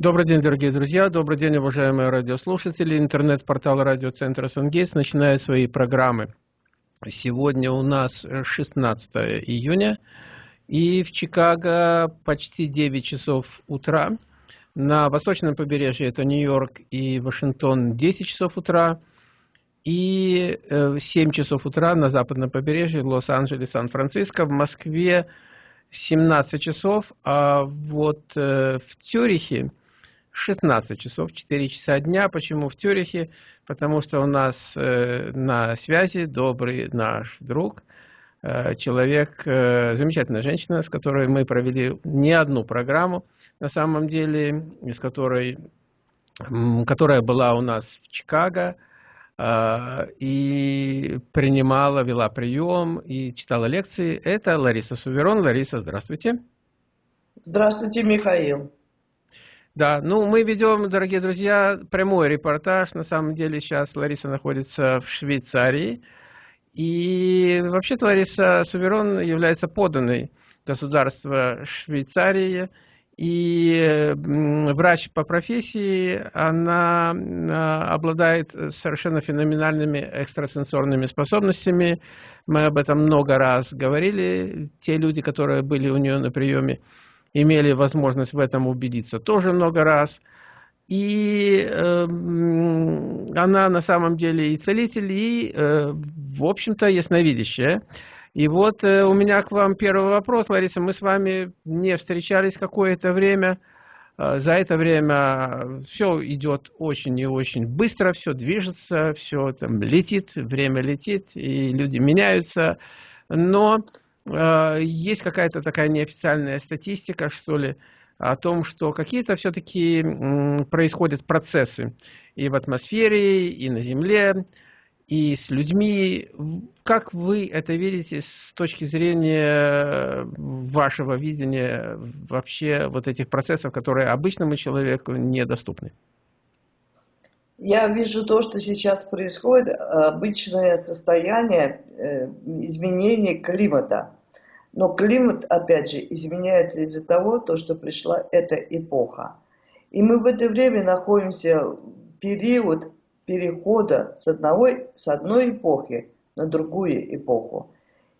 Добрый день, дорогие друзья, добрый день, уважаемые радиослушатели. Интернет-портал радиоцентра «Сангейс» начинает свои программы. Сегодня у нас 16 июня, и в Чикаго почти 9 часов утра. На восточном побережье это Нью-Йорк и Вашингтон 10 часов утра. И 7 э, часов утра на западном побережье Лос-Анджелес, Сан-Франциско. В Москве 17 часов, а вот э, в Цюрихе 16 часов, 4 часа дня. Почему в Тюрихе? Потому что у нас э, на связи добрый наш друг, э, человек, э, замечательная женщина, с которой мы провели не одну программу, на самом деле, из которой, которая была у нас в Чикаго, э, и принимала, вела прием и читала лекции. Это Лариса Суверон. Лариса, здравствуйте. Здравствуйте, Михаил. Да, ну мы ведем, дорогие друзья, прямой репортаж. На самом деле сейчас Лариса находится в Швейцарии. И вообще-то Лариса Суверон является поданной государства Швейцарии. И врач по профессии, она а, обладает совершенно феноменальными экстрасенсорными способностями. Мы об этом много раз говорили. Те люди, которые были у нее на приеме, имели возможность в этом убедиться тоже много раз. И э, она на самом деле и целитель, и, э, в общем-то, ясновидящая. И вот э, у меня к вам первый вопрос, Лариса. Мы с вами не встречались какое-то время. Э, за это время все идет очень и очень быстро, все движется, все там летит, время летит, и люди меняются. Но есть какая-то такая неофициальная статистика, что ли, о том, что какие-то все-таки происходят процессы и в атмосфере, и на Земле, и с людьми. Как вы это видите с точки зрения вашего видения вообще вот этих процессов, которые обычному человеку недоступны? Я вижу то, что сейчас происходит, обычное состояние э, изменения климата. Но климат, опять же, изменяется из-за того, то, что пришла эта эпоха. И мы в это время находимся в период перехода с, одного, с одной эпохи на другую эпоху.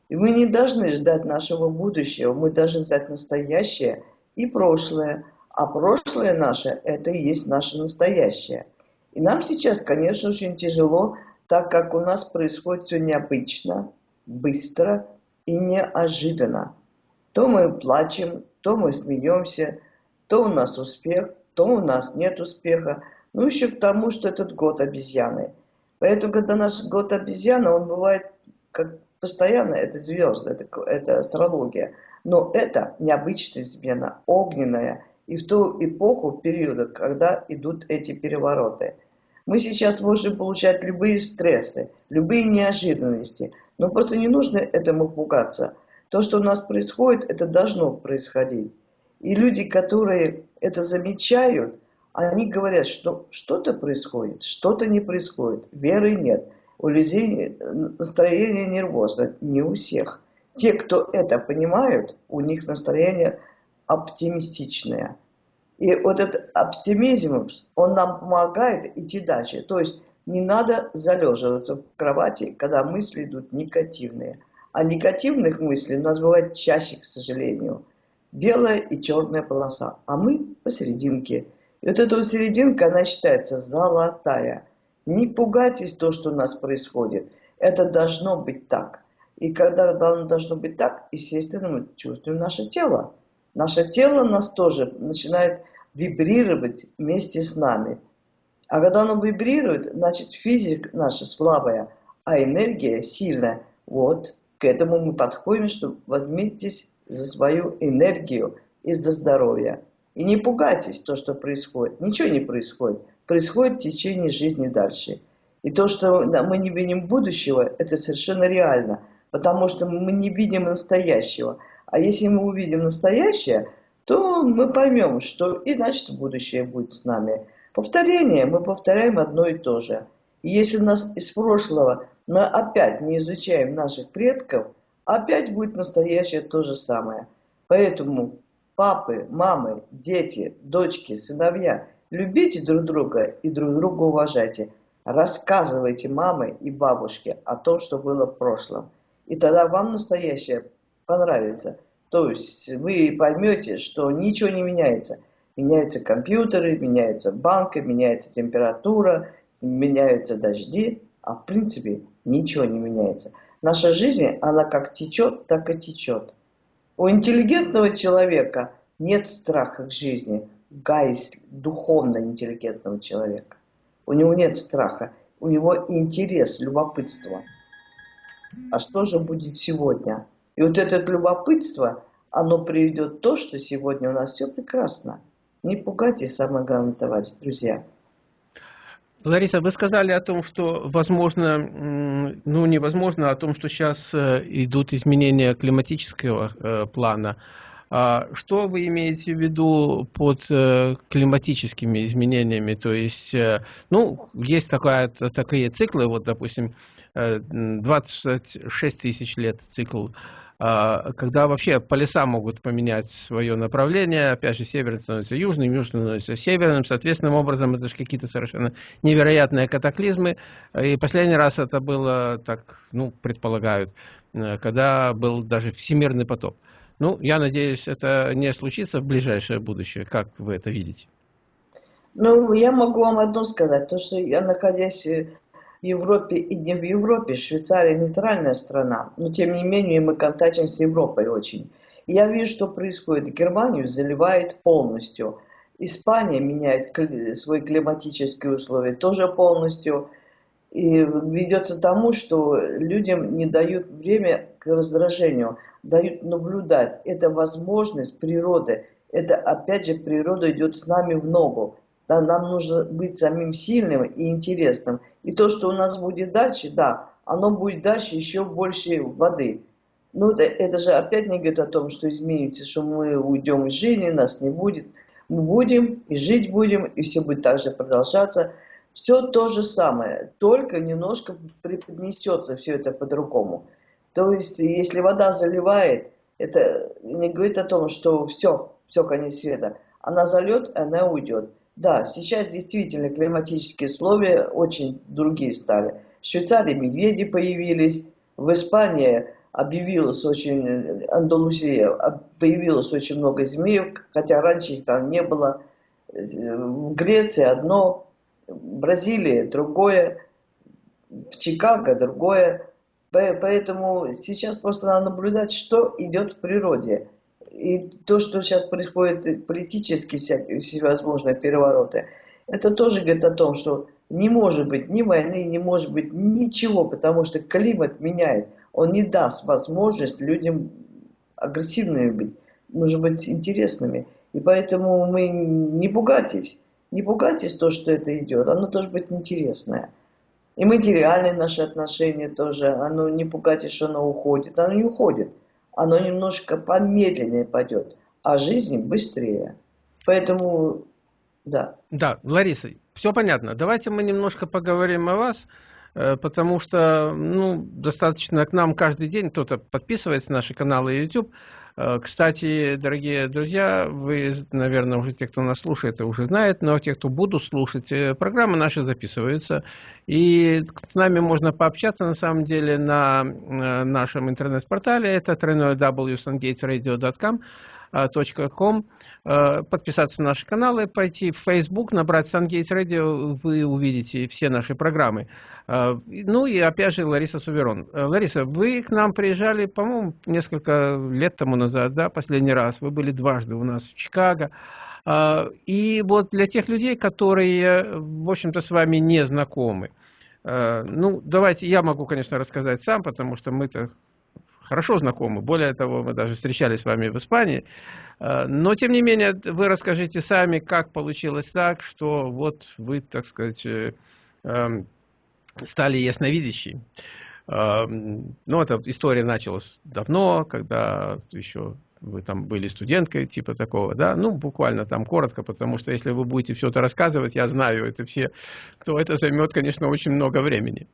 И мы не должны ждать нашего будущего, мы должны ждать настоящее и прошлое. А прошлое наше – это и есть наше настоящее – и нам сейчас, конечно, очень тяжело, так как у нас происходит все необычно, быстро и неожиданно. То мы плачем, то мы смеемся, то у нас успех, то у нас нет успеха. Ну, еще к тому, что этот год обезьяны. Поэтому, когда наш год обезьяны, он бывает как постоянно, это звезды, это, это астрология. Но это необычная смена, огненная, и в ту эпоху, периода, когда идут эти перевороты. Мы сейчас можем получать любые стрессы, любые неожиданности, но просто не нужно этому пугаться. То, что у нас происходит, это должно происходить. И люди, которые это замечают, они говорят, что что-то происходит, что-то не происходит, веры нет. У людей настроение нервозное, не у всех. Те, кто это понимают, у них настроение оптимистичная. И вот этот оптимизм, он нам помогает идти дальше. То есть не надо залеживаться в кровати, когда мысли идут негативные. А негативных мыслей у нас бывает чаще, к сожалению. Белая и черная полоса, а мы посерединке. И вот эта вот серединка, она считается золотая. Не пугайтесь то, что у нас происходит. Это должно быть так. И когда должно быть так, естественно, мы чувствуем наше тело. Наше тело нас тоже начинает вибрировать вместе с нами. А когда оно вибрирует, значит физика наша слабая, а энергия сильная. Вот к этому мы подходим, что возьмитесь за свою энергию и за здоровье. И не пугайтесь то, что происходит. Ничего не происходит. Происходит в течение жизни дальше. И то, что мы не видим будущего, это совершенно реально. Потому что мы не видим настоящего. А если мы увидим настоящее, то мы поймем, что и значит будущее будет с нами. Повторение, мы повторяем одно и то же. И если нас из прошлого мы опять не изучаем наших предков, опять будет настоящее то же самое. Поэтому папы, мамы, дети, дочки, сыновья, любите друг друга и друг друга уважайте. Рассказывайте мамы и бабушке о том, что было в прошлом. И тогда вам настоящее понравится. То есть вы поймете, что ничего не меняется. Меняются компьютеры, меняются банки, меняется температура, меняются дожди, а в принципе ничего не меняется. Наша жизнь, она как течет, так и течет. У интеллигентного человека нет страха к жизни, гайс духовно интеллигентного человека. У него нет страха, у него интерес, любопытство. А что же будет сегодня? И вот это любопытство, оно приведет то, что сегодня у нас все прекрасно. Не пугайтесь, самое главное, товарищи, друзья. Лариса, вы сказали о том, что возможно, ну невозможно, о том, что сейчас э, идут изменения климатического э, плана. А что вы имеете в виду под э, климатическими изменениями? То есть, ну, есть такая, такие циклы, вот, допустим, 26 тысяч лет цикл а, когда вообще полюса могут поменять свое направление, опять же, северный становится южным, южный становится северным, соответственным образом это же какие-то совершенно невероятные катаклизмы, и последний раз это было, так, ну, предполагают, э, когда был даже всемирный потоп. Ну, я надеюсь, это не случится в ближайшее будущее, как вы это видите? Ну, я могу вам одно сказать, то, что я, находясь Европе и не в Европе. Швейцария нейтральная страна, но тем не менее мы контактим с Европой очень. Я вижу, что происходит. Германию заливает полностью. Испания меняет свои климатические условия тоже полностью. И ведется тому, что людям не дают время к раздражению, дают наблюдать. Это возможность природы. Это опять же природа идет с нами в ногу. Да, нам нужно быть самим сильным и интересным. И то, что у нас будет дальше, да, оно будет дальше еще больше воды. Ну, это, это же опять не говорит о том, что изменится, что мы уйдем из жизни, нас не будет. Мы будем и жить будем, и все будет так же продолжаться. Все то же самое, только немножко преподнесется все это по-другому. То есть, если вода заливает, это не говорит о том, что все, все, конец света. Она зальет, она уйдет. Да, сейчас действительно климатические условия очень другие стали. В Швейцарии медведи появились, в Испании объявилось очень, Андалусия, появилось очень много змеев, хотя раньше их там не было. В Греции одно, в Бразилии другое, в Чикаго другое. Поэтому сейчас просто надо наблюдать, что идет в природе и то, что сейчас происходит политически, всякие, всевозможные перевороты, это тоже говорит о том, что не может быть ни войны, не может быть ничего, потому что климат меняет. Он не даст возможность людям агрессивными быть, нужно быть интересными. И поэтому мы не пугайтесь, не пугайтесь то, что это идет, оно должно быть интересное. И материальные наши отношения тоже, оно не пугайтесь, что оно уходит, оно не уходит оно немножко помедленнее пойдет, а жизнь быстрее. Поэтому, да. Да, Лариса, все понятно. Давайте мы немножко поговорим о вас, э, потому что, ну, достаточно к нам каждый день кто-то подписывается на наши каналы YouTube, кстати, дорогие друзья, вы, наверное, уже те, кто нас слушает, уже знают, но те, кто будут слушать, э, программы наши записываются. И с нами можно пообщаться, на самом деле, на э, нашем интернет-портале. Это www.sungatesradio.com com, подписаться на наши каналы, пойти в Facebook, набрать Сангейтс Radio, вы увидите все наши программы. Ну и опять же Лариса Суверон. Лариса, вы к нам приезжали, по-моему, несколько лет тому назад, да, последний раз. Вы были дважды у нас в Чикаго. И вот для тех людей, которые, в общем-то, с вами не знакомы, ну, давайте, я могу, конечно, рассказать сам, потому что мы-то хорошо знакомы. Более того, мы даже встречались с вами в Испании. Э, но, тем не менее, вы расскажите сами, как получилось так, что вот вы, так сказать, э, эм, стали ясновидящей. Эм, ну, эта история началась давно, когда еще вы там были студенткой, типа такого, да, ну, буквально там коротко, потому что если вы будете все это рассказывать, я знаю это все, то это займет, конечно, очень много времени.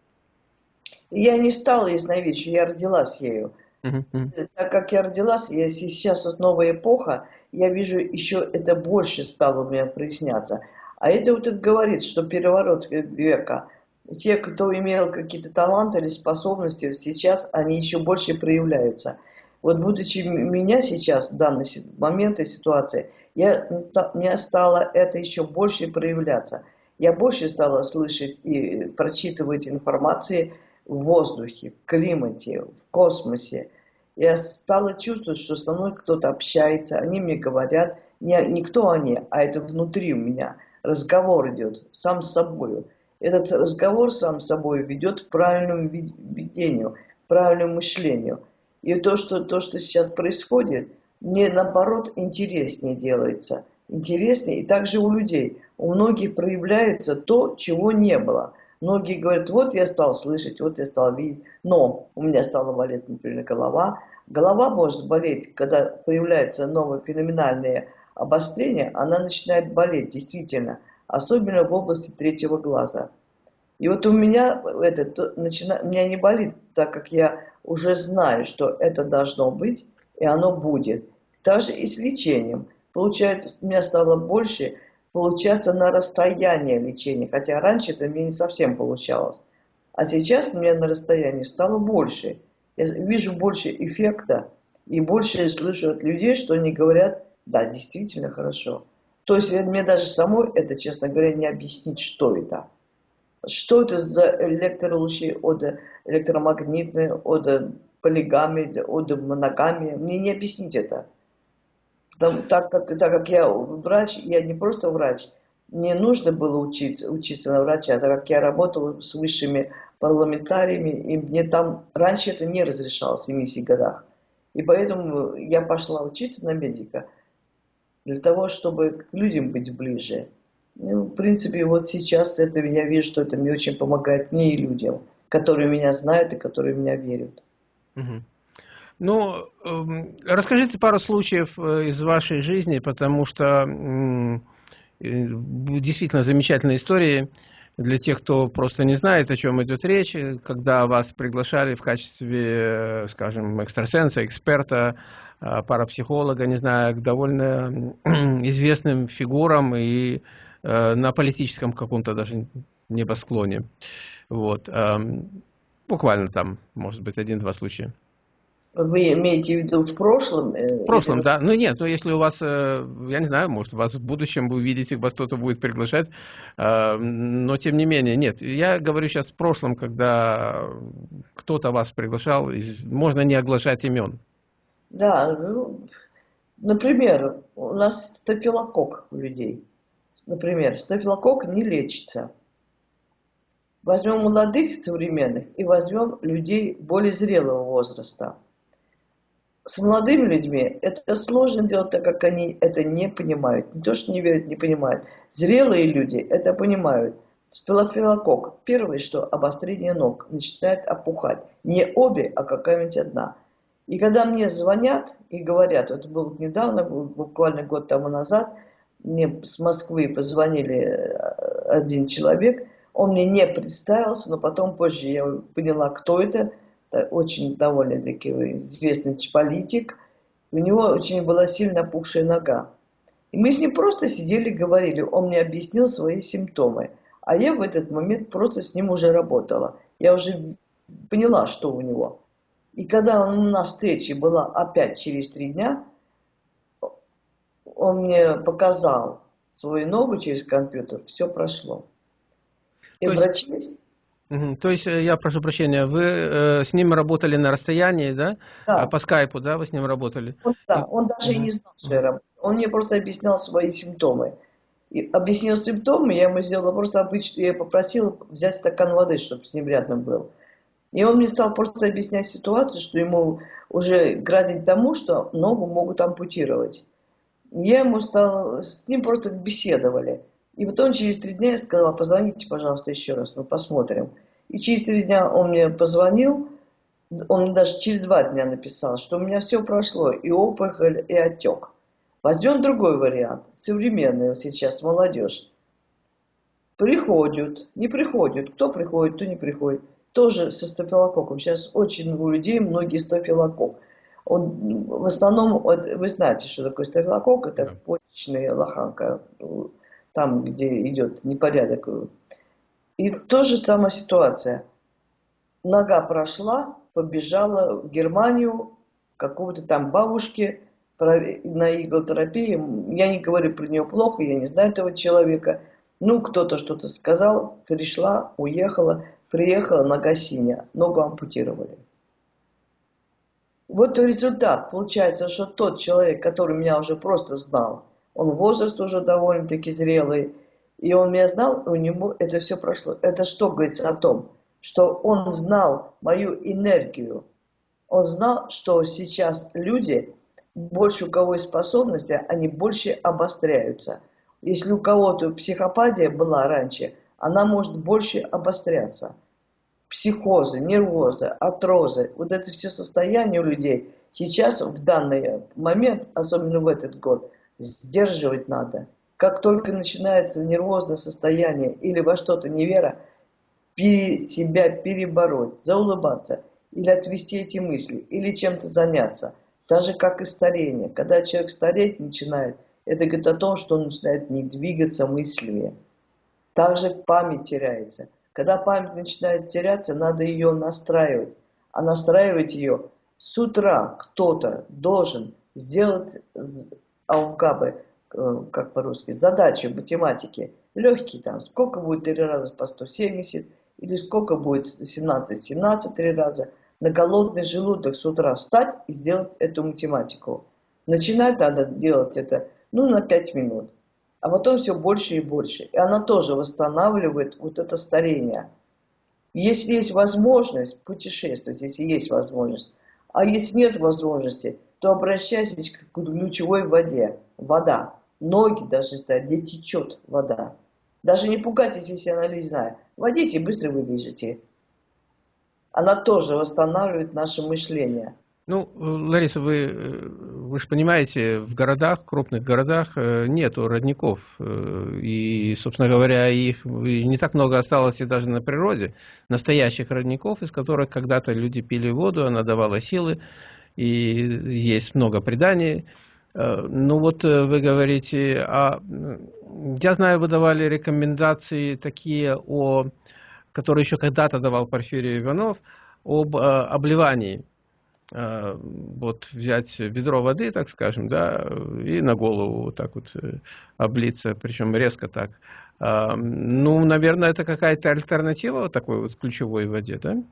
Я не стала ясновидящей, я родилась ею. Так как я родилась, я сейчас вот новая эпоха, я вижу, еще это больше стало у меня проясняться. А это вот это говорит, что переворот века, те, кто имел какие-то таланты или способности, сейчас они еще больше проявляются. Вот будучи меня сейчас, в данный момент и ситуации, я, мне стало это еще больше проявляться. Я больше стала слышать и прочитывать информации в воздухе, в климате, в космосе. Я стала чувствовать, что со мной кто-то общается, они мне говорят, не, не кто они, а это внутри у меня. Разговор идет сам с собой. Этот разговор сам с собой ведет к правильному видению, к правильному мышлению. И то, что, то, что сейчас происходит, мне наоборот интереснее делается. Интереснее. И также у людей. У многих проявляется то, чего не было. Многие говорят, вот я стал слышать, вот я стал видеть, но у меня стала болеть, например, голова. Голова может болеть, когда появляется новое феноменальное обострение, она начинает болеть, действительно, особенно в области третьего глаза. И вот у меня это начина, меня не болит, так как я уже знаю, что это должно быть, и оно будет. Даже и с лечением. Получается, у меня стало больше получаться на расстоянии лечения, хотя раньше это мне не совсем получалось. А сейчас у меня на расстоянии стало больше. Я вижу больше эффекта и больше слышу от людей, что они говорят, да, действительно хорошо. То есть мне даже самой это, честно говоря, не объяснить, что это. Что это за электролучи от электромагнитные, от полигами, от моногами. Мне не объяснить это. Потому, так, как, так как я врач, я не просто врач, мне нужно было учиться, учиться на врача, так как я работал с высшими парламентариями, и мне там раньше это не разрешалось в 70 годах. И поэтому я пошла учиться на медика для того, чтобы к людям быть ближе. Ну, в принципе, вот сейчас это я вижу, что это мне очень помогает мне и людям, которые меня знают и которые меня верят. Угу. Ну, эм, расскажите пару случаев э, из вашей жизни, потому что э, действительно замечательные истории для тех, кто просто не знает, о чем идет речь, когда вас приглашали в качестве, э, скажем, экстрасенса, эксперта, парапсихолога, не знаю, к довольно известным фигурам и на политическом каком-то даже небосклоне. Вот. Эм, буквально там, может быть, один-два случая. Вы имеете в виду в прошлом? Э, в прошлом, да. Ну нет, ну если у вас, э, я не знаю, может, у вас в будущем вы увидите, вас кто-то будет приглашать, э, но тем не менее, нет. Я говорю сейчас в прошлом, когда кто-то вас приглашал, можно не оглашать имен. Да, ну, например, у нас стафилокок у людей. Например, стафилокок не лечится. Возьмем молодых современных и возьмем людей более зрелого возраста с молодыми людьми это сложно делать, так как они это не понимают. Не то, что не верят, не понимают. Зрелые люди это понимают. Стелофилокок. Первое, что обострение ног начинает опухать. Не обе, а какая-нибудь одна. И когда мне звонят и говорят, это было недавно, буквально год тому назад, мне с Москвы позвонили э, один человек, он мне не представился, но потом позже я поняла, кто это – очень довольно-таки известный политик, у него очень была сильно опухшая нога. И мы с ним просто сидели говорили, он мне объяснил свои симптомы. А я в этот момент просто с ним уже работала. Я уже поняла, что у него. И когда он на встрече была опять через три дня, он мне показал свою ногу через компьютер, все прошло. И То врачи... Есть то есть, э, я прошу прощения, вы э, с ним работали на расстоянии, да? Да. А по скайпу, да, вы с ним работали? Он, да, он даже и не знал, что я работаю. Он мне просто объяснял свои симптомы. И объяснил симптомы, я ему сделала просто обычно, я попросила взять стакан воды, чтобы с ним рядом был. И он мне стал просто объяснять ситуацию, что ему уже грозит тому, что ногу могут ампутировать. Я ему стал, с ним просто беседовали. И потом через три дня я сказала, позвоните, пожалуйста, еще раз, мы посмотрим. И через три дня он мне позвонил, он мне даже через два дня написал, что у меня все прошло, и опухоль, и отек. Возьмем другой вариант, современный вот сейчас, молодежь. Приходят, не приходят, кто приходит, кто не приходит. Тоже со стафилококком. Сейчас очень у людей многие стафилококк. Он, в основном, вы знаете, что такое стафилококк, это да. почечная лоханка, там, где идет непорядок. И тоже самая ситуация. Нога прошла, побежала в Германию, какого-то там бабушки на иглотерапии. Я не говорю про нее плохо, я не знаю этого человека. Ну, кто-то что-то сказал, пришла, уехала, приехала, нога синяя, ногу ампутировали. Вот результат. Получается, что тот человек, который меня уже просто знал, он возраст уже довольно-таки зрелый, и он меня знал, у него это все прошло. Это что говорится о том, что он знал мою энергию. Он знал, что сейчас люди, больше у кого есть способности, они больше обостряются. Если у кого-то психопатия была раньше, она может больше обостряться психозы, нервозы, атрозы, вот это все состояние у людей сейчас, в данный момент, особенно в этот год, сдерживать надо. Как только начинается нервозное состояние или во что-то невера, пере, себя перебороть, заулыбаться, или отвести эти мысли, или чем-то заняться. Даже как и старение. Когда человек стареть начинает, это говорит о том, что он начинает не двигаться мыслями. Также память теряется. Когда память начинает теряться, надо ее настраивать. А настраивать ее с утра кто-то должен сделать алгабы, э, как по-русски, задачи в математике. Легкие там, сколько будет 3 раза по 170, или сколько будет 17, 17 3 раза. На голодный желудок с утра встать и сделать эту математику. Начинать надо делать это, ну, на 5 минут а потом все больше и больше. И она тоже восстанавливает вот это старение. Если есть возможность, путешествовать, если есть возможность. А если нет возможности, то обращайтесь к ключевой воде. Вода. Ноги даже стоят, где течет вода. Даже не пугайтесь, если она ледяная. Водите, быстро выбежите. Она тоже восстанавливает наше мышление. Ну, Лариса, вы, э, вы же понимаете, в городах, крупных городах э, нету родников. Э, и, собственно говоря, их не так много осталось и даже на природе. Настоящих родников, из которых когда-то люди пили воду, она давала силы. И есть много преданий. Ну вот вы говорите, а я знаю, вы давали рекомендации такие, о, которые еще когда-то давал Порфирий Иванов, об обливании Э, вот взять ведро воды, так скажем, да, и на голову вот так вот э, облиться, причем резко так. А, ну, наверное, это какая-то альтернатива такой вот ключевой воде, да?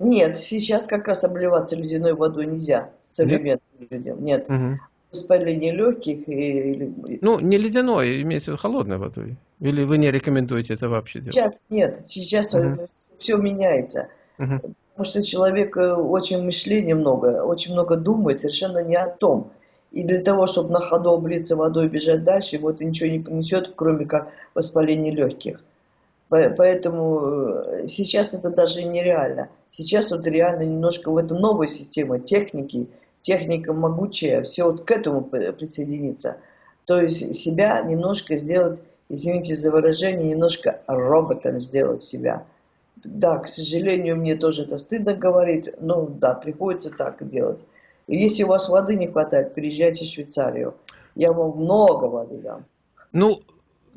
Нет, сейчас как раз обливаться ледяной водой нельзя современным Нет? людям. Нет. Угу. Воспаление легких и... Ну, не ледяной, имеется в виду холодной водой. Или вы не рекомендуете это вообще делать? Сейчас нет, сейчас угу. все меняется. Угу. Потому что человек э, очень мышления много, очень много думает, совершенно не о том. И для того, чтобы на ходу облиться водой и бежать дальше, вот ничего не понесет, кроме как воспаление легких. Поэтому э, сейчас это даже нереально. Сейчас вот реально немножко в этом новая система техники, техника могучая, все вот к этому присоединиться. То есть себя немножко сделать, извините за выражение, немножко роботом сделать себя – да, к сожалению, мне тоже это стыдно говорить, но да, приходится так делать. Если у вас воды не хватает, переезжайте в Швейцарию. Я вам много воды дам. Ну,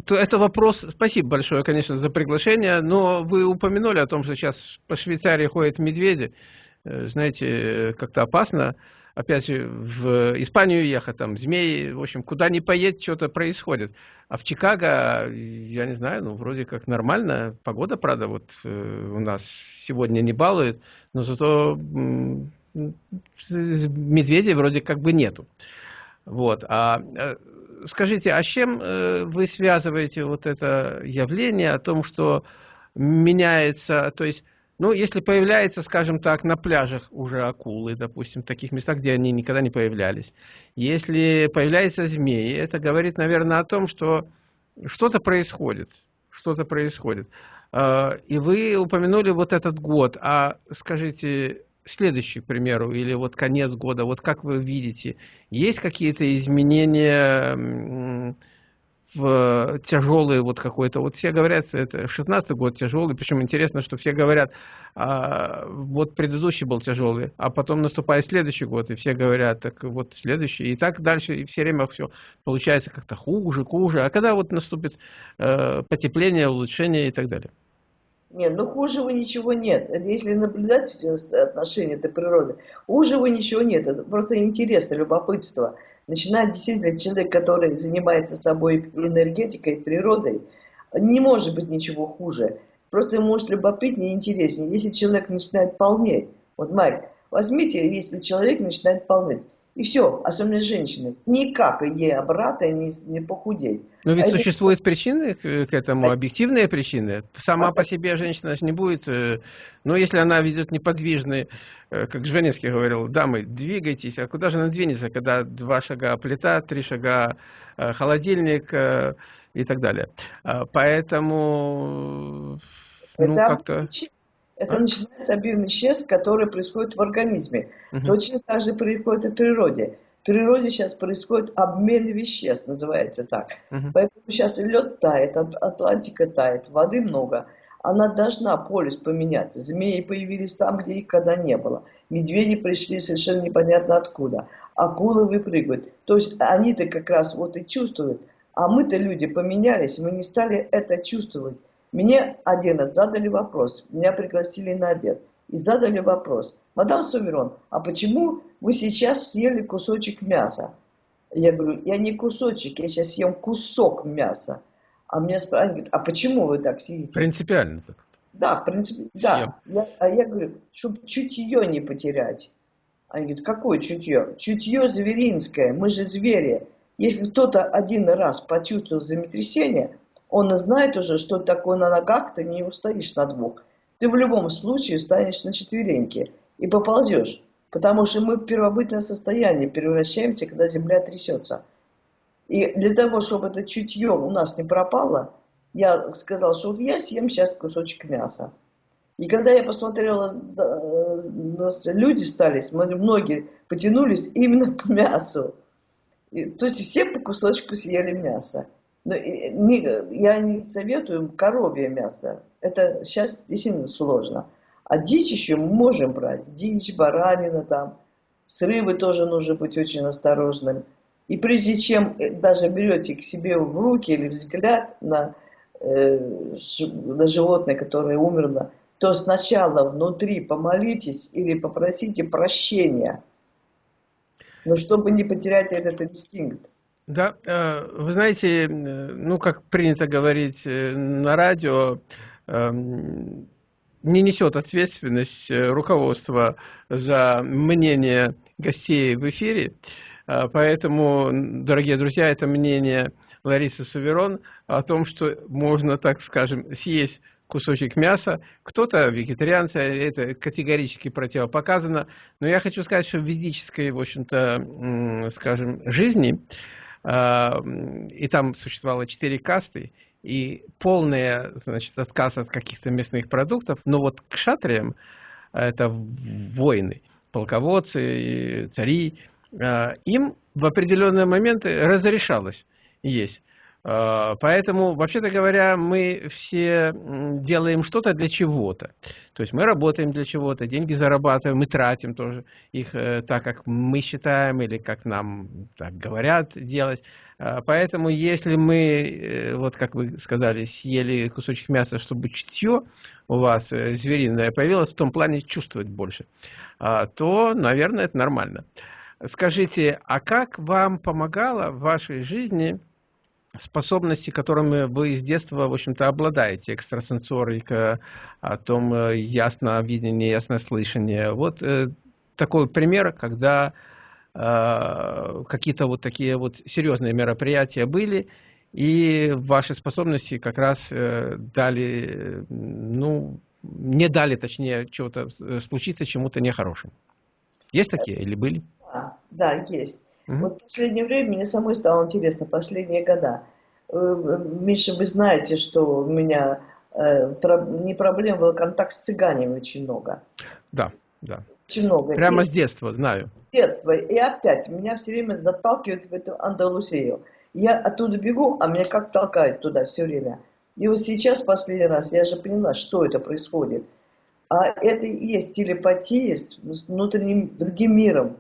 то это вопрос, спасибо большое, конечно, за приглашение, но вы упомянули о том, что сейчас по Швейцарии ходят медведи. Э, знаете, как-то опасно опять в Испанию ехать, там, змеи, в общем, куда ни поедь, что-то происходит. А в Чикаго, я не знаю, ну, вроде как нормально, погода, правда, вот э, у нас сегодня не балует, но зато медведей вроде как бы нету. Вот, а э, скажите, а с чем э, вы связываете вот это явление о том, что меняется, то есть ну, если появляется, скажем так, на пляжах уже акулы, допустим, в таких местах, где они никогда не появлялись. Если появляются змеи, это говорит, наверное, о том, что что-то происходит. Что-то происходит. А, и вы упомянули вот этот год. А скажите, следующий, к примеру, или вот конец года, вот как вы видите, есть какие-то изменения в тяжелый вот какой-то, вот все говорят, это 16 год тяжелый, причем интересно, что все говорят, а, вот предыдущий был тяжелый, а потом наступает следующий год, и все говорят, так вот следующий, и так дальше, и все время все получается как-то хуже, хуже, а когда вот наступит э, потепление, улучшение и так далее? Нет, ну хужего ничего нет. Если наблюдать отношения этой природы, хужего ничего нет. Это просто интересно, любопытство. Начинает действительно человек, который занимается собой энергетикой, природой, не может быть ничего хуже. Просто может любопытнее и интереснее. Если человек начинает полнеть, вот, Майк, возьмите, если человек начинает полнеть, и все, особенно женщины. Никак ей обратно не, не похудеть. Но ведь а существуют это... причины к этому, объективные причины. Сама а... по себе женщина не будет, э, но если она ведет неподвижный, э, как Жванецкий говорил, дамы, двигайтесь, а куда же она двинется, когда два шага плита, три шага э, холодильник и так далее. А, поэтому, ну, как-то... Это а? начинается объемный исчез, который происходит в организме. Угу. Точно так же происходит и в природе. В природе сейчас происходит обмен веществ, называется так. Угу. Поэтому сейчас лед тает, Атлантика тает, воды много. Она должна, полюс поменяться. Змеи появились там, где их когда не было. Медведи пришли совершенно непонятно откуда. Акулы выпрыгивают. То есть они-то как раз вот и чувствуют. А мы-то люди поменялись, мы не стали это чувствовать. Мне один раз задали вопрос, меня пригласили на обед, и задали вопрос, мадам Суверон, а почему вы сейчас съели кусочек мяса? Я говорю, я не кусочек, я сейчас съем кусок мяса. А мне спрашивают, а почему вы так съедите? Принципиально так. Да, в принципе, да. Я, а я говорю, чтобы чутье не потерять. Они говорят, какое чутье? Чутье зверинское, мы же звери. Если кто-то один раз почувствовал землетрясение, он знает уже, что такое на ногах, ты не устоишь на двух. Ты в любом случае станешь на четвереньки и поползешь. Потому что мы в первобытное состояние превращаемся, когда земля трясется. И для того, чтобы это чутье у нас не пропало, я сказал, что вот я съем сейчас кусочек мяса. И когда я посмотрела, люди стали, многие потянулись именно к мясу. То есть все по кусочку съели мясо. Но не, я не советую коровье мясо. Это сейчас действительно сложно. А дичь еще мы можем брать. Дичь, баранина там. С рыбой тоже нужно быть очень осторожным. И прежде чем э, даже берете к себе в руки или взгляд на, э, на животное, которое умерло, то сначала внутри помолитесь или попросите прощения. Но чтобы не потерять этот инстинкт. Да, э, вы знаете, ну, как принято говорить э, на радио, эм, не несет ответственность э, руководство за мнение гостей в эфире. Поэтому, дорогие друзья, это мнение Ларисы Суверон о том, что можно, так скажем, съесть кусочек мяса. Кто-то вегетарианцы, это категорически противопоказано. Но я хочу сказать, что в ведической, в общем-то, скажем, жизни и там существовало четыре касты, и полный значит, отказ от каких-то мясных продуктов, но вот к шатриям, это воины, полководцы, цари, а, им в определенные моменты разрешалось есть. А, поэтому, вообще-то говоря, мы все делаем что-то для чего-то. То есть мы работаем для чего-то, деньги зарабатываем, мы тратим тоже их э, так, как мы считаем или как нам так говорят делать. А, поэтому если мы, э, вот как вы сказали, съели кусочек мяса, чтобы чутье у вас э, звериное появилось, в том плане чувствовать больше, а, то, наверное, это нормально. Скажите, а как вам помогало в вашей жизни способности, которыми вы с детства, в общем-то, обладаете, экстрасенсорика, о том э, ясно видение, ясно слышание. Вот э, такой пример, когда э, какие-то вот такие вот серьезные мероприятия были, и ваши способности как раз э, дали, ну, не дали, точнее, чего-то э, случиться чему-то нехорошему. Есть такие или были? Да, да есть. Угу. Вот в последнее время мне самой стало интересно, последние года. Э, Миша, вы знаете, что у меня э, не проблема был контакт с цыганами очень много. Да, да. Очень много. Прямо и, с детства, знаю. С детства. И опять меня все время заталкивают в эту Андалусию. Я оттуда бегу, а меня как толкает туда все время. И вот сейчас, последний раз, я же поняла, что это происходит. А это и есть телепатия с внутренним другим миром.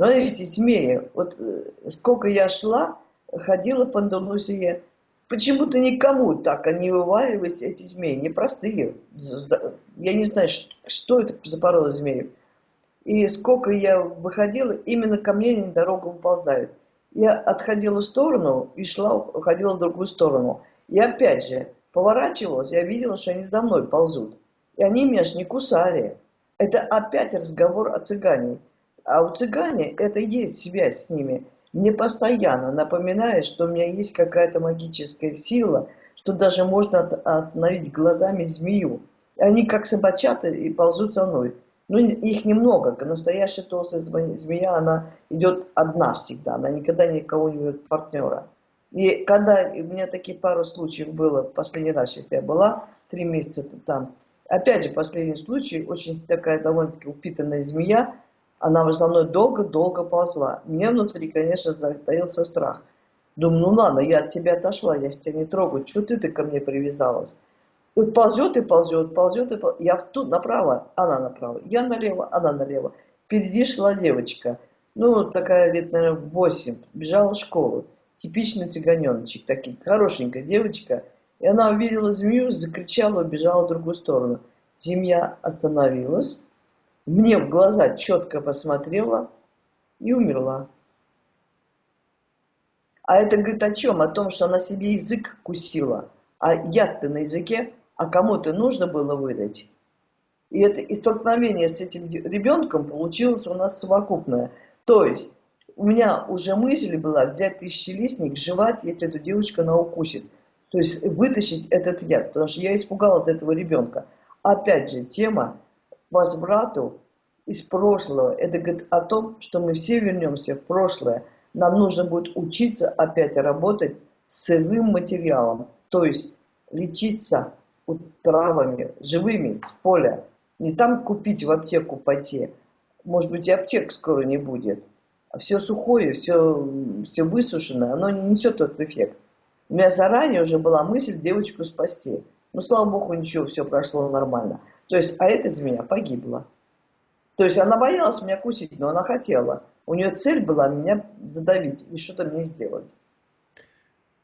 Смотрите, змеи. Вот э, сколько я шла, ходила по Андалусии, почему-то никому так они вываливались, эти змеи, непростые. Я не знаю, что это за порода змеев. И сколько я выходила, именно ко мне они дорогу выползают. Я отходила в сторону и шла, уходила в другую сторону. И опять же, поворачивалась, я видела, что они за мной ползут. И они меня ж не кусали. Это опять разговор о цыгане. А у цыгане это есть связь с ними – мне постоянно напоминает, что у меня есть какая-то магическая сила, что даже можно остановить глазами змею. Они как собачата и ползут за мной. Ну, их немного. Настоящая толстая змея, она идет одна всегда. Она никогда никого не ведет партнера. И когда у меня такие пару случаев было, последний раз сейчас я была, три месяца там, опять же, последний случай, очень такая довольно-таки упитанная змея, она за мной долго-долго ползла. Мне внутри, конечно, затаился страх. Думаю, ну ладно, я от тебя отошла, я тебя не трогаю. Чего ты, ты ко мне привязалась? Вот ползет и ползет, ползет и ползет. Я тут направо, она направо. Я налево, она налево. Впереди шла девочка. Ну, такая лет, наверное, 8. Бежала в школу. Типичный цыганеночек, такой, хорошенькая девочка. И она увидела змею, закричала, убежала в другую сторону. Змея остановилась мне в глаза четко посмотрела и умерла. А это говорит о чем? О том, что она себе язык кусила. А яд-то на языке, а кому-то нужно было выдать. И это и столкновение с этим ребенком получилось у нас совокупное. То есть у меня уже мысль была взять тысячелистник, жевать, если эту девочку она укусит. То есть вытащить этот яд, потому что я испугалась этого ребенка. Опять же, тема возврату из прошлого. Это говорит о том, что мы все вернемся в прошлое. Нам нужно будет учиться опять работать с сырым материалом, то есть лечиться травами, живыми, с поля. Не там купить в аптеку пойти. Может быть, и аптек скоро не будет. А все сухое, все, все высушенное, оно не несет тот эффект. У меня заранее уже была мысль девочку спасти. Но, слава богу, ничего, все прошло нормально. То есть, а эта змея погибла. То есть она боялась меня кусить, но она хотела. У нее цель была меня задавить и что-то мне сделать.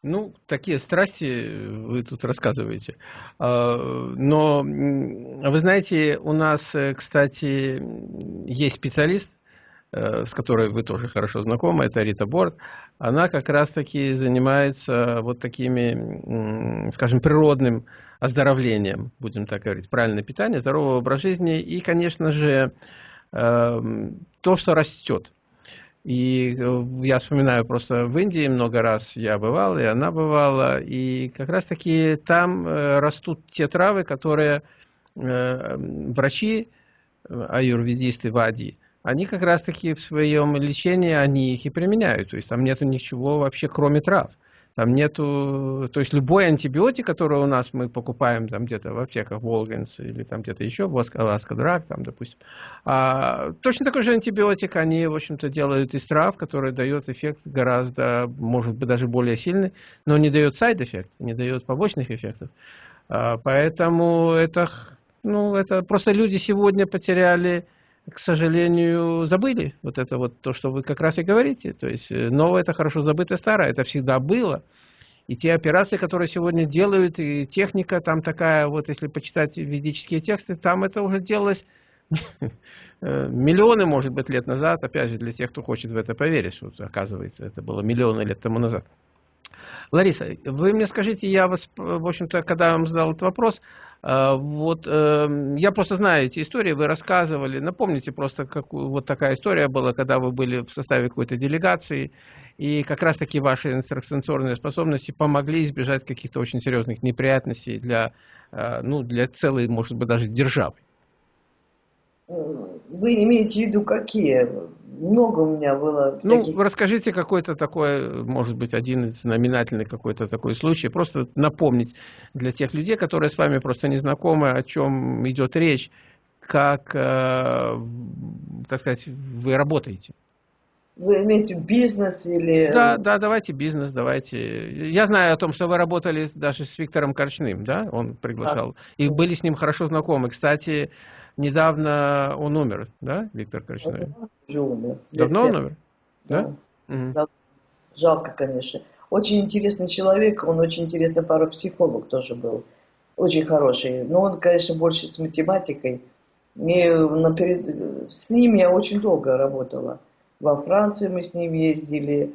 Ну, такие страсти вы тут рассказываете. А, но, вы знаете, у нас, э, кстати, есть специалист, э, с которой вы тоже хорошо знакомы, это Рита Борд. Она как раз-таки занимается вот такими, скажем, природным оздоровлением, будем так говорить, правильное питание, здоровый образ жизни и, конечно же, эм, то, что растет. И э, я вспоминаю просто в Индии много раз я бывал, и она бывала, и как раз-таки там э, растут те травы, которые э, врачи, аюрведисты, вади, они как раз-таки в своем лечении, они их и применяют. То есть там нету ничего вообще, кроме трав. Там нету, то есть любой антибиотик, который у нас мы покупаем там где-то в аптеках Walgreens или там где-то еще, в Osco Drug, там, допустим, а, точно такой же антибиотик они, в общем-то, делают из трав, который дает эффект гораздо, может быть, даже более сильный, но не дает side effect, не дает побочных эффектов. А, поэтому это, ну, это просто люди сегодня потеряли к сожалению, забыли. Вот это вот то, что вы как раз и говорите. То есть э, новое это хорошо забытое старое. Это всегда было. И те операции, которые сегодня делают, и техника там такая, вот если почитать ведические тексты, там это уже делалось э, миллионы, может быть, лет назад. Опять же, для тех, кто хочет в это поверить, вот, оказывается, это было миллионы лет тому назад. Лариса, вы мне скажите, я вас, в общем-то, когда я вам задал этот вопрос, э, вот эм, я просто знаю эти истории, вы рассказывали. Напомните просто, как вот такая история была, когда вы были в составе какой-то делегации, и как раз-таки ваши экстрасенсорные способности помогли избежать каких-то очень серьезных неприятностей для, э, ну, для целой, может быть, даже державы. Вы имеете в виду какие? Много у меня было Ну, таких... расскажите какой-то такой, может быть, один из номинательный какой-то такой случай. Просто напомнить для тех людей, которые с вами просто не знакомы, о чем идет речь, как, э, так сказать, вы работаете. Вы имеете бизнес или... Да, да, давайте бизнес, давайте. Я знаю о том, что вы работали даже с Виктором Корчным, да? Он приглашал. Да. И были с ним хорошо знакомы. Кстати, недавно он умер, да, Виктор? Уже умер. Давно он умер? Да. да? Угу. Жалко, конечно. Очень интересный человек, он очень интересный парапсихолог тоже был. Очень хороший. Но он, конечно, больше с математикой. И наперед... С ним я очень долго работала. Во Франции мы с ним ездили.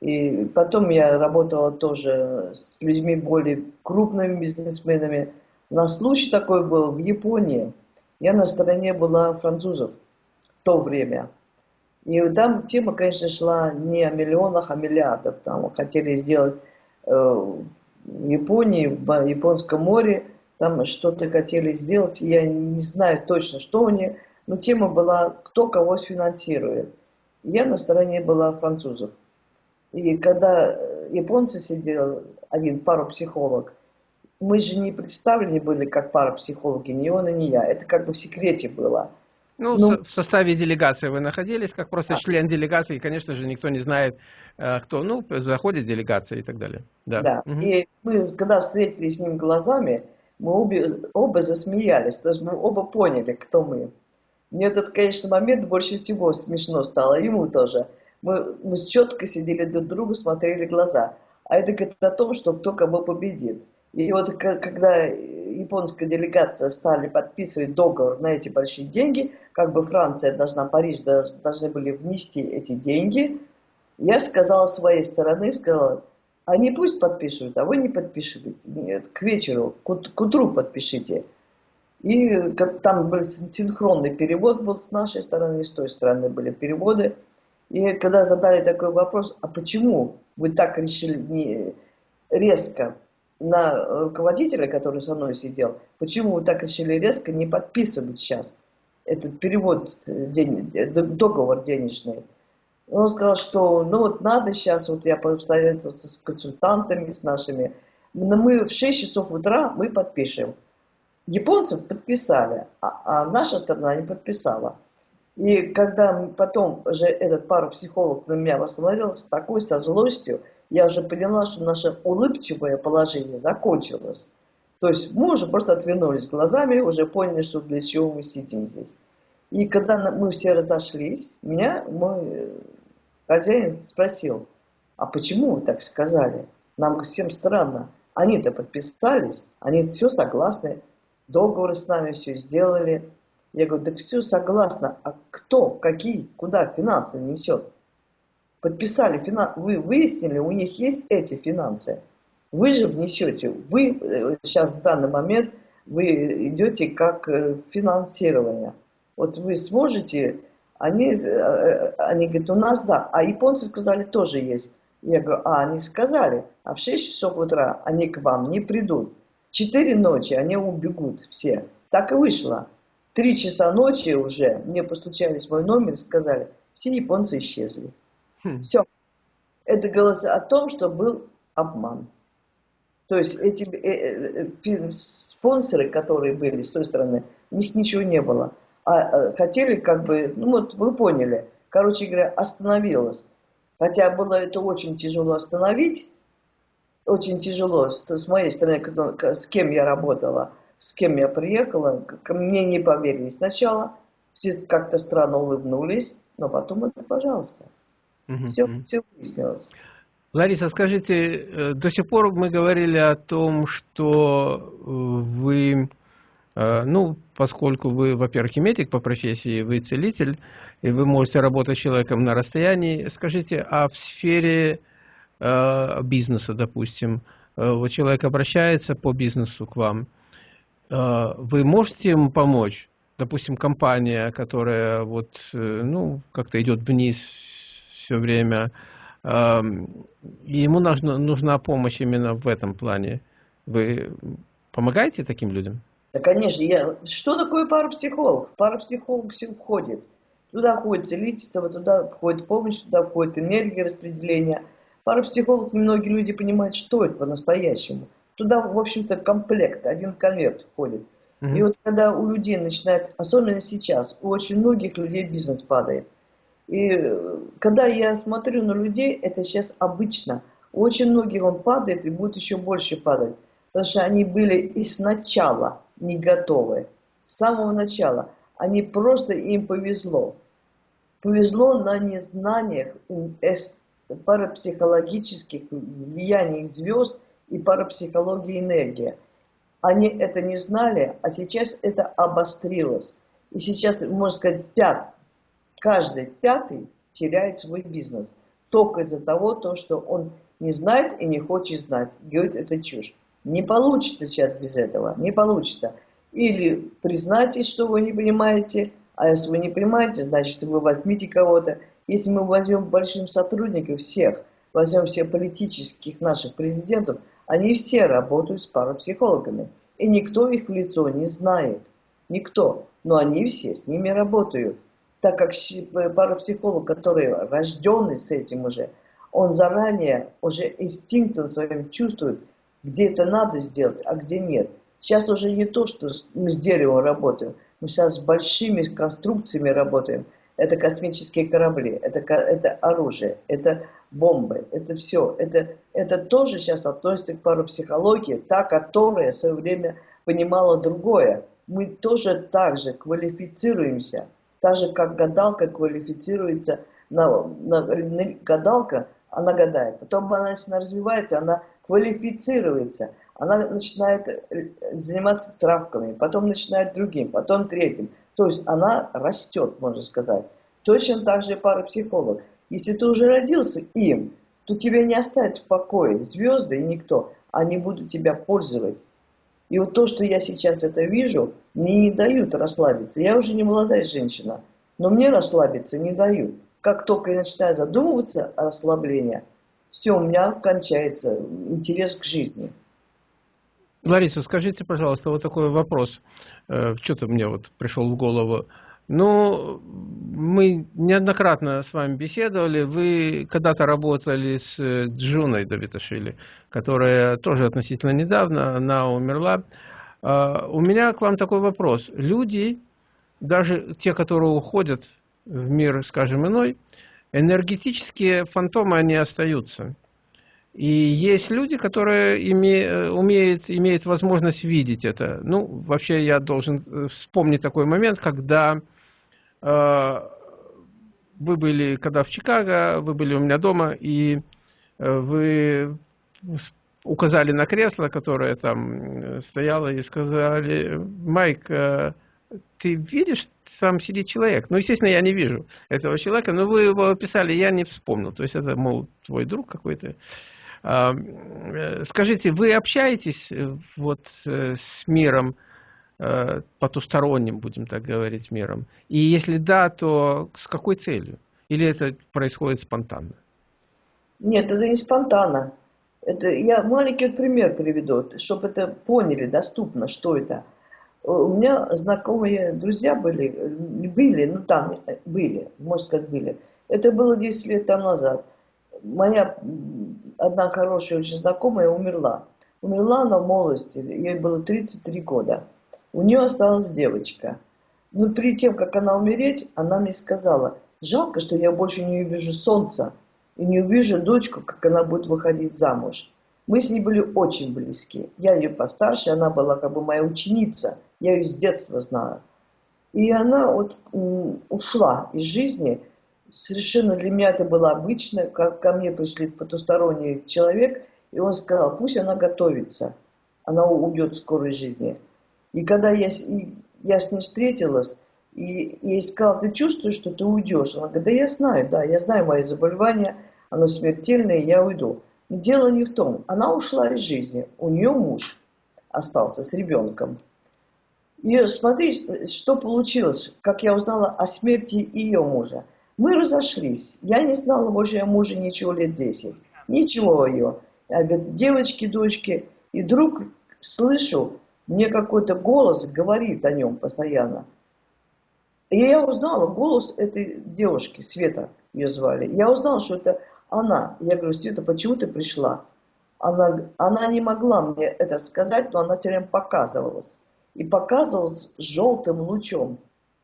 И потом я работала тоже с людьми более крупными бизнесменами. У нас случай такой был в Японии. Я на стороне была французов в то время. И там тема, конечно, шла не о миллионах, а миллиардах. Там хотели сделать э, в Японии, в Японском море, там что-то хотели сделать. Я не знаю точно, что они, но тема была, кто кого сфинансирует. Я на стороне была французов. И когда японцы сидели, один парапсихолог, мы же не представлены были как парапсихологи, ни он и не я. Это как бы в секрете было. Ну, ну в составе делегации вы находились, как просто а, член делегации, и, конечно же, никто не знает, э, кто, ну, заходит делегация и так далее. Да, да. Угу. и мы, когда встретились с ним глазами, мы обе, оба засмеялись, то есть мы оба поняли, кто мы. Мне этот, конечно, момент больше всего смешно стало, ему тоже. Мы, мы четко сидели друг другу, смотрели глаза. А это говорит о том, что кто кого победит. И вот когда японская делегация стали подписывать договор на эти большие деньги, как бы Франция должна, Париж должны были внести эти деньги, я сказала своей стороны, сказала, они пусть подпишут, а вы не подпишите. Нет, к вечеру, к, к утру подпишите. И как, там был синхронный перевод был с нашей стороны, и с той стороны были переводы. И когда задали такой вопрос, а почему вы так решили не резко на руководителя, который со мной сидел, почему вы так решили резко не подписывать сейчас этот перевод, день, договор денежный? Он сказал, что ну вот надо сейчас, вот я посоветовался с консультантами, с нашими, но мы в 6 часов утра мы подпишем. Японцы подписали, а, а наша сторона не подписала. И когда потом же этот парапсихолог на меня восстановил с такой со злостью, я уже поняла, что наше улыбчивое положение закончилось. То есть мы уже просто отвернулись глазами, уже поняли, что для чего мы сидим здесь. И когда мы все разошлись, меня мой хозяин спросил, а почему вы так сказали? Нам всем странно. Они-то подписались, они все согласны, договоры с нами все сделали. Я говорю, да все согласно, а кто, какие, куда финансы несет? Подписали, вы выяснили, у них есть эти финансы. Вы же внесете, вы э, сейчас в данный момент, вы идете как э, финансирование. Вот вы сможете, они, э, они говорят, у нас да, а японцы сказали, тоже есть. Я говорю, а они сказали, а в 6 часов утра они к вам не придут. В 4 ночи они убегут все. Так и вышло. Три часа ночи уже мне постучались в мой номер и сказали, все японцы исчезли. Хм. Все. Это говорит о том, что был обман. То есть эти э, э, спонсоры, которые были с той стороны, у них ничего не было. А э, хотели как бы, ну вот вы поняли, короче говоря, остановилось. Хотя было это очень тяжело остановить, очень тяжело с, с моей стороны, с кем я работала, с кем я приехала, ко мне не поверили сначала, все как-то странно улыбнулись, но потом это, пожалуйста. Угу, все, все выяснилось. Лариса, скажите, э, до сих пор мы говорили о том, что э, вы, э, ну, поскольку вы, во-первых, медик по профессии, вы целитель, и вы можете работать с человеком на расстоянии, скажите, а в сфере бизнеса, допустим, вот человек обращается по бизнесу к вам, вы можете ему помочь? Допустим, компания, которая вот, ну, как-то идет вниз все время. Ему нужна, нужна помощь именно в этом плане. Вы помогаете таким людям? Да, конечно. Я... Что такое парапсихолог? Парапсихолог все входит. Туда входит целительство, туда входит помощь, туда входит энергия распределения. Парапсихолог, многие люди понимают, что это по-настоящему. Туда, в общем-то, комплект, один конверт входит. Mm -hmm. И вот когда у людей начинает, особенно сейчас, у очень многих людей бизнес падает. И э, когда я смотрю на людей, это сейчас обычно. Очень многих он падает и будет еще больше падать. Потому что они были и сначала не готовы. С самого начала. Они просто, им повезло. Повезло на незнаниях парапсихологических влияний звезд и парапсихологии энергии. Они это не знали, а сейчас это обострилось. И сейчас, можно сказать, пят, каждый пятый теряет свой бизнес. Только из-за того, то, что он не знает и не хочет знать. Говорит, это чушь. Не получится сейчас без этого, не получится. Или признайтесь, что вы не понимаете, а если вы не понимаете, значит вы возьмите кого-то. Если мы возьмем большим сотрудников всех, возьмем всех политических наших президентов, они все работают с парапсихологами. И никто их в лицо не знает. Никто. Но они все с ними работают. Так как парапсихолог, который рожденный с этим уже, он заранее уже инстинктом своим чувствует, где это надо сделать, а где нет. Сейчас уже не то, что мы с деревом работаем, мы сейчас с большими конструкциями работаем. Это космические корабли, это, это оружие, это бомбы, это все. Это, это тоже сейчас относится к парапсихологии, та, которая в свое время понимала другое. Мы тоже так же квалифицируемся, так же, как гадалка квалифицируется на, на, на гадалка, она гадает. Потом она, если она развивается, она квалифицируется. Она начинает э, заниматься травками, потом начинает другим, потом третьим. То есть она растет, можно сказать. Точно так же парапсихолог. Если ты уже родился им, то тебя не оставят в покое. Звезды и никто. Они будут тебя пользовать. И вот то, что я сейчас это вижу, мне не дают расслабиться. Я уже не молодая женщина, но мне расслабиться не дают. Как только я начинаю задумываться о расслаблении, все, у меня кончается интерес к жизни. Лариса, скажите, пожалуйста, вот такой вопрос. Э, что-то мне вот пришел в голову. Ну, мы неоднократно с вами беседовали. Вы когда-то работали с э, Джуной Давиташвили, которая тоже относительно недавно, она умерла. А, у меня к вам такой вопрос. Люди, даже те, которые уходят в мир, скажем, иной, энергетические фантомы, они остаются. И есть люди, которые име, э, умеют, имеют возможность видеть это. Ну, вообще я должен э, вспомнить такой момент, когда э, вы были, когда в Чикаго, вы были у меня дома, и э, вы указали на кресло, которое там стояло, и сказали, Майк, э, ты видишь, сам сидит человек. Ну, естественно, я не вижу этого человека, но вы его описали, я не вспомнил. То есть это, мол, твой друг какой-то. Скажите, вы общаетесь э, вот э, с миром, потусторонним, будем так говорить, миром? И если да, то с какой целью? Или это происходит спонтанно? Нет, это не спонтанно. Это я маленький пример приведу, чтобы это поняли доступно, что это. У меня знакомые друзья были, были, ну там были, может сказать были. Это было 10 лет тому назад. Моя одна хорошая очень знакомая умерла. Умерла она в молодости, ей было 33 года. У нее осталась девочка. Но перед тем, как она умереть, она мне сказала, жалко, что я больше не увижу солнца и не увижу дочку, как она будет выходить замуж. Мы с ней были очень близки. Я ее постарше, она была как бы моя ученица. Я ее с детства знаю. И она вот ушла из жизни, совершенно для меня это было обычно, как ко мне пришли потусторонний человек, и он сказал, пусть она готовится, она уйдет в скорой жизни. И когда я, я с ней встретилась, и я ей сказала, ты чувствуешь, что ты уйдешь? Она говорит, да я знаю, да, я знаю мои заболевания, оно смертельное, я уйду. Но дело не в том, она ушла из жизни, у нее муж остался с ребенком. И смотри, что получилось, как я узнала о смерти ее мужа. Мы разошлись. Я не знала больше о муже ничего лет 10. Ничего ее. Девочки, дочки. И вдруг слышу, мне какой-то голос говорит о нем постоянно. И я узнала голос этой девушки, Света ее звали. Я узнала, что это она. Я говорю, Света, почему ты пришла? Она, она не могла мне это сказать, но она все время показывалась. И показывалась желтым лучом.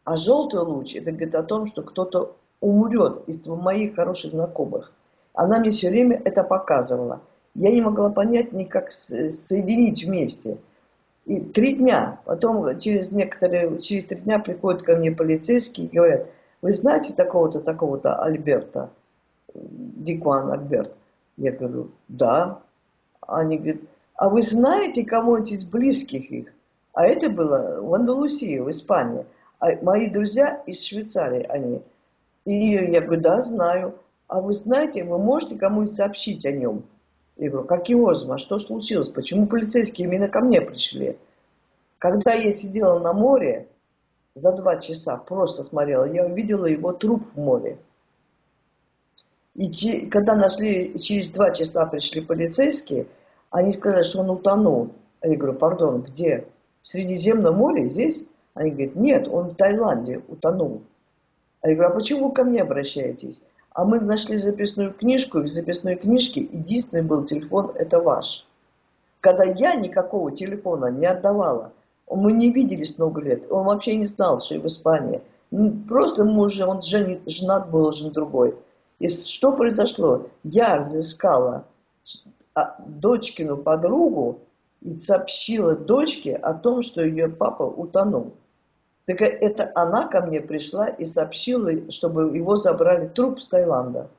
А желтый луч, это говорит о том, что кто-то умрет из моих хороших знакомых. Она мне все время это показывала. Я не могла понять никак соединить вместе. И три дня, потом через некоторые, через три дня приходят ко мне полицейские и говорят, вы знаете такого-то, такого-то Альберта, Дикван Альберт? Я говорю, да. Они говорят, а вы знаете кого-нибудь из близких их? А это было в Андалусии, в Испании. А мои друзья из Швейцарии, они. И я говорю, да, знаю. А вы знаете, вы можете кому-нибудь сообщить о нем? Я говорю, каким образом? А что случилось? Почему полицейские именно ко мне пришли? Когда я сидела на море, за два часа просто смотрела, я увидела его труп в море. И когда нашли, через два часа пришли полицейские, они сказали, что он утонул. Я говорю, пардон, где? В Средиземном море, здесь? Они говорят, нет, он в Таиланде утонул. А я говорю, а почему вы ко мне обращаетесь? А мы нашли записную книжку, и в записной книжке единственный был телефон, это ваш. Когда я никакого телефона не отдавала, мы не виделись много лет, он вообще не знал, что я в Испании. Просто муж, он жен, женат был уже другой. И что произошло? Я разыскала а, дочкину подругу и сообщила дочке о том, что ее папа утонул. Так это она ко мне пришла и сообщила, чтобы его забрали труп с Таиланда.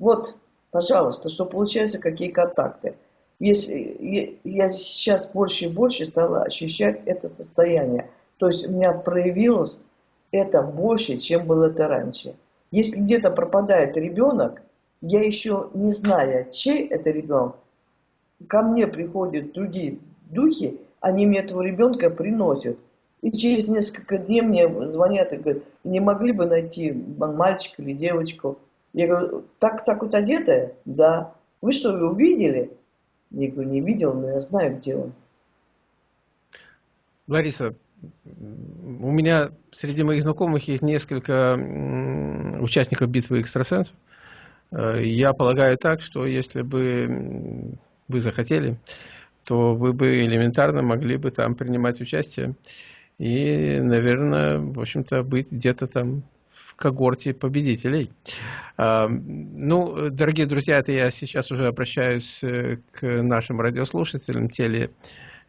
Вот, пожалуйста, что получается, какие контакты. Если, я сейчас больше и больше стала ощущать это состояние. То есть у меня проявилось это больше, чем было это раньше. Если где-то пропадает ребенок, я еще не знаю, чей это ребенок, ко мне приходят другие духи, они мне этого ребенка приносят. И через несколько дней мне звонят и говорят, не могли бы найти мальчика или девочку? Я говорю, так, так вот одетая? Да. Вы что, вы увидели? Я говорю, не видел, но я знаю, где он. Лариса, у меня среди моих знакомых есть несколько участников битвы экстрасенсов. Э, я полагаю так, что если бы вы захотели, то вы бы элементарно могли бы там принимать участие и, наверное, в общем-то, быть где-то там в когорте победителей. Ну, дорогие друзья, это я сейчас уже обращаюсь э, к нашим радиослушателям, теле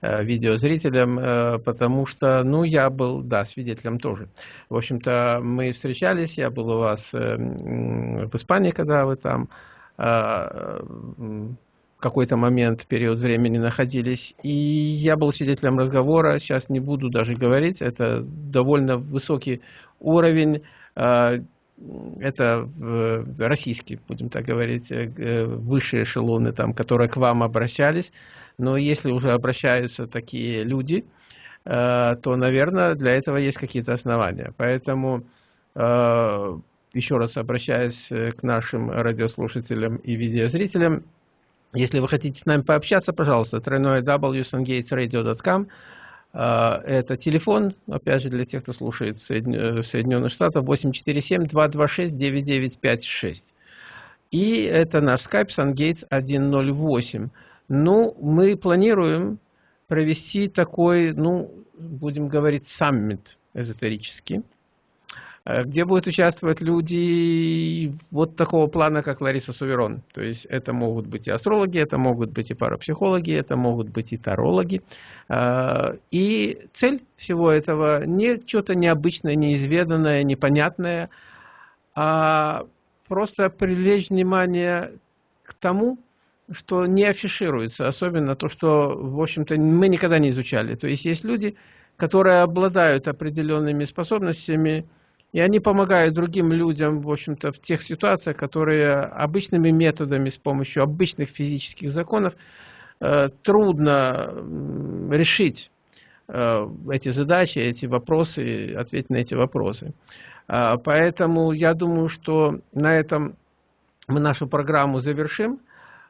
э, видеозрителям, э, потому что, ну, я был, да, свидетелем тоже. В общем-то, мы встречались, я был у вас в Испании, когда вы там а, какой-то момент, период времени находились. И я был свидетелем разговора, сейчас не буду даже говорить, это довольно высокий уровень, а, это российские, будем так говорить, э, высшие эшелоны, там, которые к вам обращались. Но если уже обращаются такие люди, э, то, наверное, для этого есть какие-то основания. Поэтому э, еще раз обращаясь к нашим радиослушателям и видеозрителям, если вы хотите с нами пообщаться, пожалуйста, тройное www.sungatesradio.com. А, это телефон, опять же, для тех, кто слушает в Соединенных Штатах, 847-226-9956. И это наш скайп SunGates 108. Ну, мы планируем провести такой, ну, будем говорить, саммит эзотерический. Э, где будут участвовать люди вот такого плана, как Лариса Суверон. То есть это могут быть и астрологи, это могут быть и парапсихологи, это могут быть и тарологи. Э, и цель всего этого не что-то необычное, неизведанное, непонятное, а просто привлечь внимание к тому, что не афишируется, особенно то, что, в общем-то, мы никогда не изучали. То есть есть люди, которые обладают определенными способностями, и они помогают другим людям, в общем-то, в тех ситуациях, которые обычными методами, с помощью обычных физических законов, э, трудно решить э, эти задачи, эти вопросы, ответить на эти вопросы. А, поэтому я думаю, что на этом мы нашу программу завершим.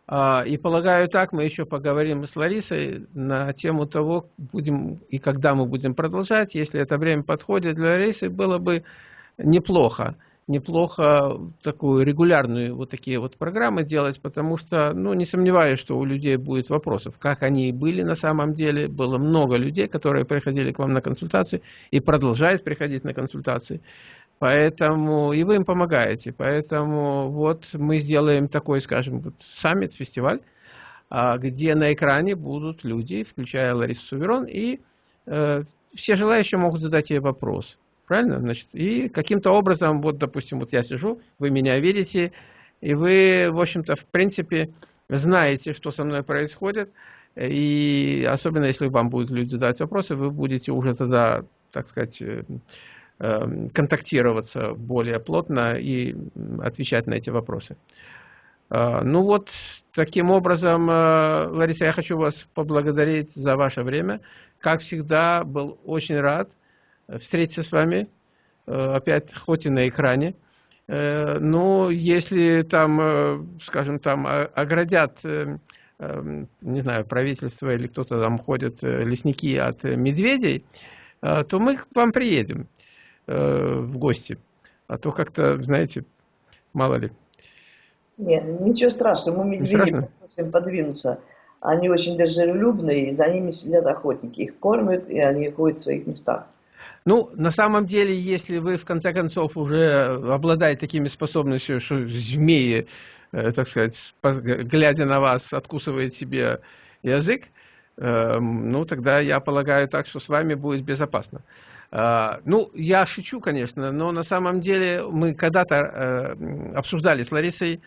А, и полагаю так, мы еще поговорим с Ларисой на тему того, будем и когда мы будем продолжать. Если это время подходит для Ларисы, было бы неплохо неплохо такую регулярную вот такие вот программы делать, потому что, ну, не сомневаюсь, что у людей будет вопросов, как они были на самом деле. Было много людей, которые приходили к вам на консультации и продолжают приходить на консультации. Поэтому и вы им помогаете. Поэтому вот мы сделаем такой, скажем, вот саммит, фестиваль, а, где на экране будут люди, включая Ларису Суверон, и э, все желающие могут задать ей вопрос. Правильно? Значит, и каким-то образом, вот, допустим, вот я сижу, вы меня видите, и вы, в общем-то, в принципе, знаете, что со мной происходит, и особенно если вам будут люди задать вопросы, вы будете уже тогда, так сказать, э, контактироваться более плотно и отвечать на эти вопросы. А, ну вот, таким образом, э, Лариса, я хочу вас поблагодарить за ваше время. Как всегда, был очень рад встретиться с вами, опять, хоть и на экране. Но если там, скажем, там оградят Эм, не знаю, правительство или кто-то там ходит, э, лесники от медведей, э, то мы к вам приедем э, в гости. А то как-то, знаете, мало ли. Нет, ничего страшного, мы медведей просим подвинуться. Они очень дружелюбные, и за ними сидят охотники. Их кормят, и они ходят в своих местах. Ну, на самом деле, если вы, в конце концов, уже обладаете такими способностями, что змеи Э, так сказать, глядя на вас, откусывает себе язык, эм, ну, тогда я полагаю так, что с вами будет безопасно. А, ну, я шучу, конечно, но на самом деле мы когда-то э, обсуждали с Ларисой э,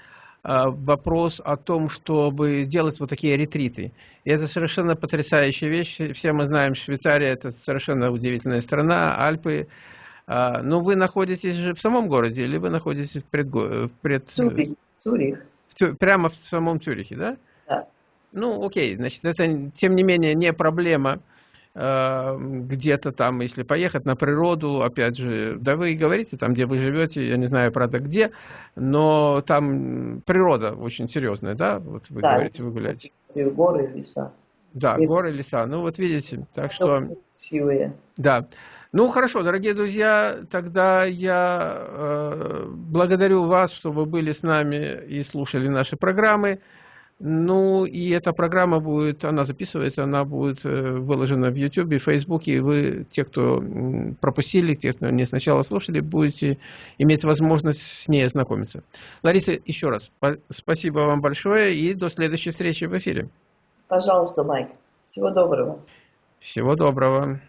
вопрос о том, чтобы делать вот такие ретриты. И это совершенно потрясающая вещь. Все мы знаем, Швейцария – это совершенно удивительная страна, Альпы. А, но вы находитесь же в самом городе или вы находитесь в пред... пред... Цюрих. В, прямо в самом Цюрихе, да? Да. Ну, окей, значит, это, тем не менее, не проблема где-то там, если поехать на природу, опять же, да вы говорите, там, где вы живете, я не знаю, правда, где, но там природа очень серьезная, да? Вот вы да, говорите, вы гуляете. Горы, леса. Да, И... горы, леса. Ну, вот видите, так что... Красивые. Да. Ну хорошо, дорогие друзья, тогда я э, благодарю вас, что вы были с нами и слушали наши программы. Ну и эта программа будет, она записывается, она будет э, выложена в YouTube, в Facebook, и вы, те, кто пропустили, те, кто не сначала слушали, будете иметь возможность с ней ознакомиться. Лариса, еще раз, спасибо вам большое и до следующей встречи в эфире. Пожалуйста, Майк. Всего доброго. Всего доброго.